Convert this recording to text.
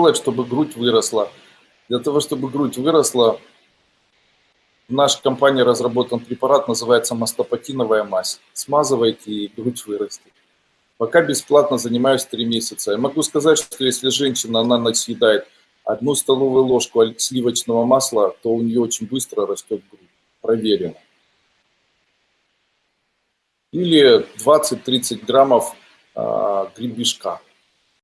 делать, чтобы грудь выросла? Для того, чтобы грудь выросла, в нашей компании разработан препарат, называется мастопатиновая мазь. Смазывайте, и грудь вырастет. Пока бесплатно занимаюсь 3 месяца. Я могу сказать, что если женщина, она ночь съедает одну столовую ложку сливочного масла, то у нее очень быстро растет грудь. Проверено. Или 20-30 граммов а, гребешка.